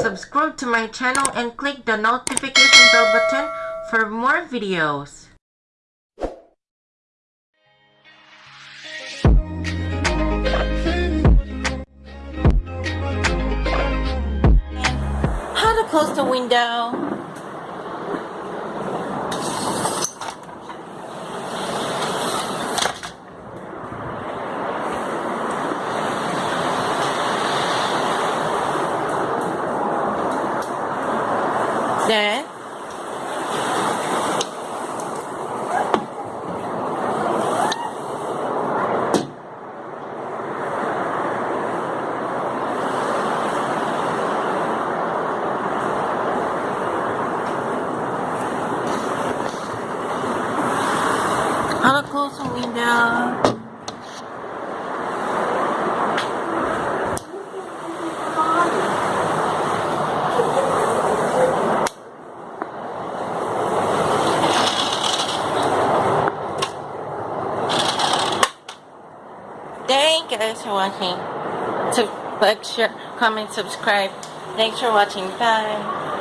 subscribe to my channel and click the notification bell button for more videos. How to close the window? 네. How close the window. Thank you guys for watching. So like, share, comment, subscribe. Thanks for watching. Bye.